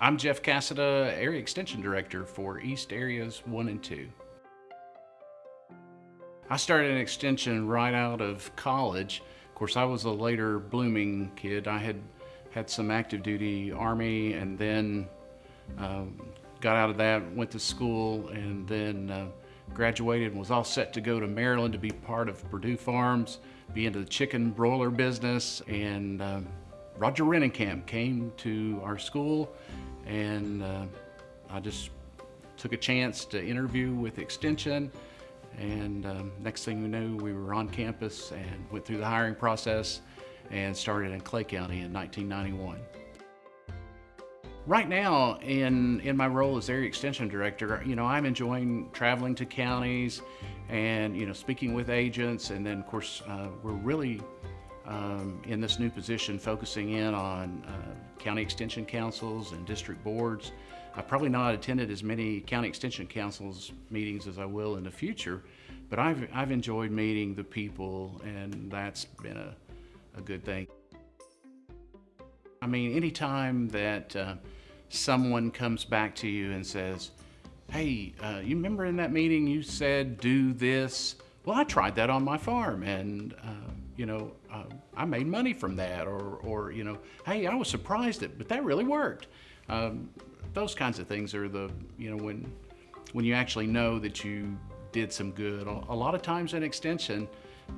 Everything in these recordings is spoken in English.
I'm Jeff Cassada, Area Extension Director for East Areas 1 and 2. I started an extension right out of college. Of course, I was a later blooming kid. I had had some active duty Army and then um, got out of that, went to school, and then uh, graduated and was all set to go to Maryland to be part of Perdue Farms, be into the chicken broiler business. And um, Roger Rennekamp came to our school and uh, I just took a chance to interview with Extension and um, next thing we knew we were on campus and went through the hiring process and started in Clay County in 1991. Right now, in, in my role as Area Extension Director, you know, I'm enjoying traveling to counties and, you know, speaking with agents. And then, of course, uh, we're really um, in this new position focusing in on uh, county extension councils and district boards. I've probably not attended as many county extension councils meetings as I will in the future, but I've, I've enjoyed meeting the people and that's been a, a good thing. I mean, anytime that uh, someone comes back to you and says, hey, uh, you remember in that meeting you said do this? Well, I tried that on my farm and uh, you know, uh, I made money from that, or, or, you know, hey, I was surprised at, but that really worked. Um, those kinds of things are the, you know, when, when you actually know that you did some good. A lot of times in extension,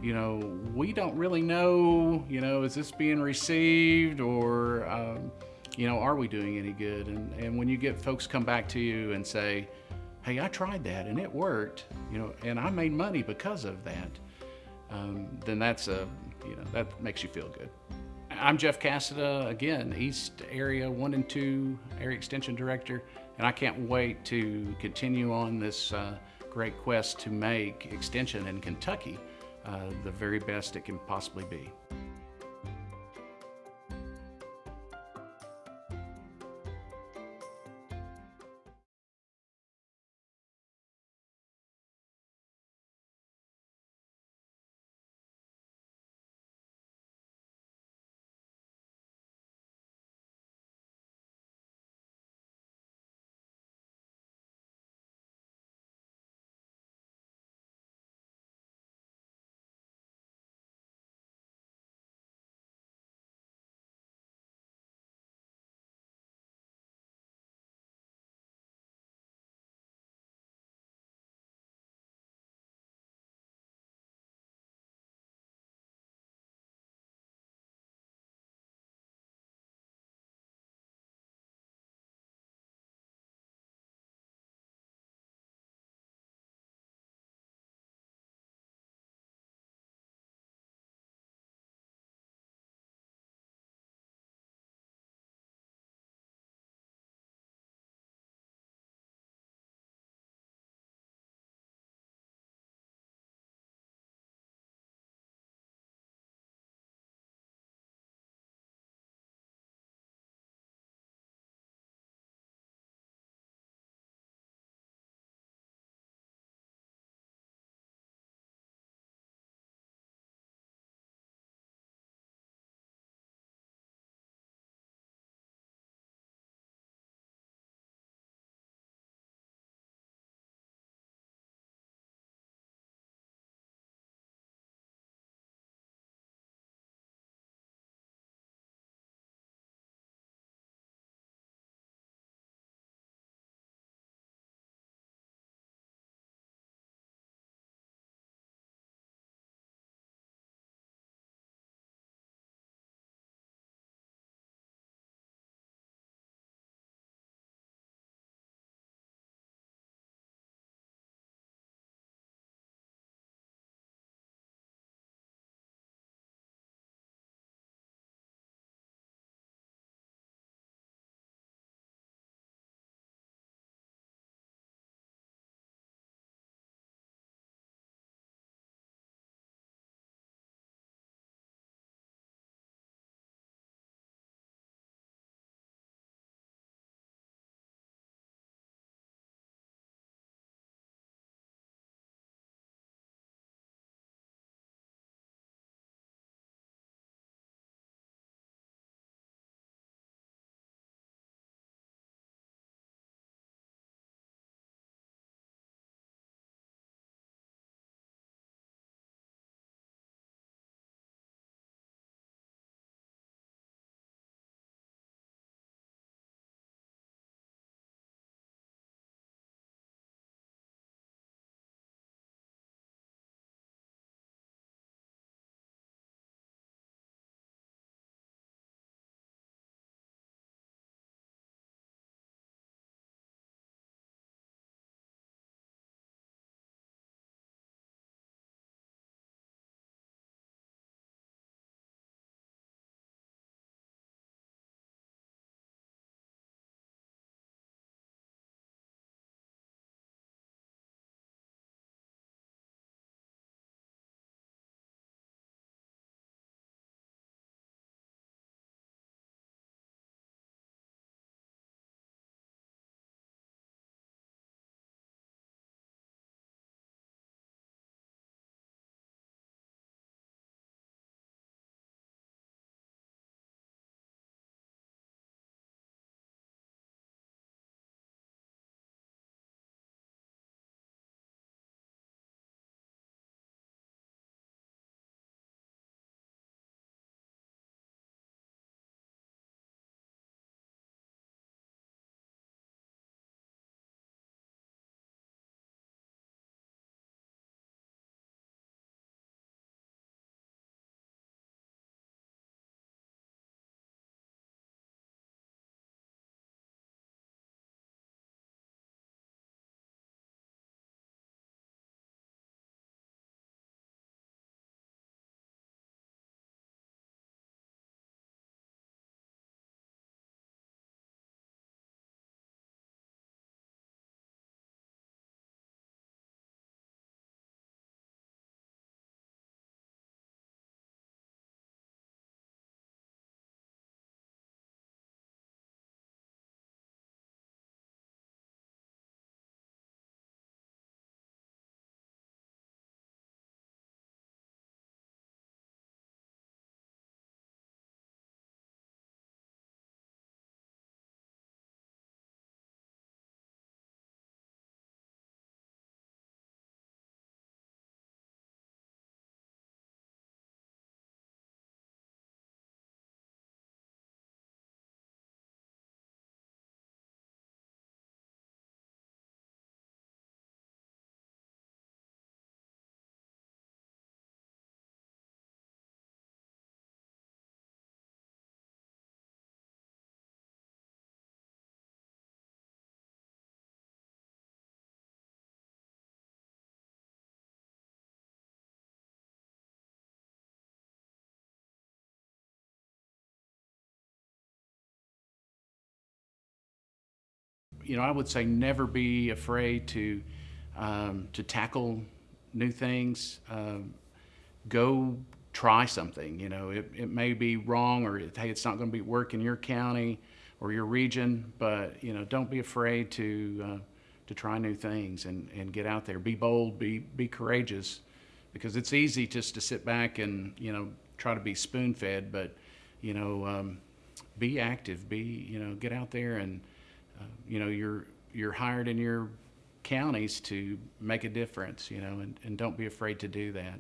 you know, we don't really know, you know, is this being received or, um, you know, are we doing any good? And, and when you get folks come back to you and say, hey, I tried that and it worked, you know, and I made money because of that um, then that's a, you know, that makes you feel good. I'm Jeff Cassada, again, East Area 1 and 2 Area Extension Director, and I can't wait to continue on this uh, great quest to make Extension in Kentucky uh, the very best it can possibly be. You know, I would say never be afraid to um, to tackle new things. Um, go try something. You know, it, it may be wrong or it, hey, it's not going to be work in your county or your region, but you know, don't be afraid to uh, to try new things and, and get out there. Be bold. Be be courageous, because it's easy just to sit back and you know try to be spoon fed, but you know, um, be active. Be you know, get out there and you know you're you're hired in your counties to make a difference. You know, and, and don't be afraid to do that.